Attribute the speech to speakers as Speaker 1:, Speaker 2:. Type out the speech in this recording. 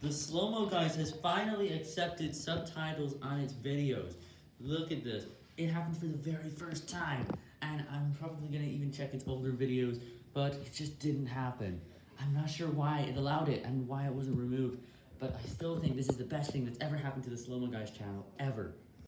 Speaker 1: The Slow Mo Guys has finally accepted subtitles on its videos. Look at this. It happened for the very first time, and I'm probably going to even check its older videos, but it just didn't happen. I'm not sure why it allowed it and why it wasn't removed, but I still think this is the best thing that's ever happened to the Slow Mo Guys channel, ever.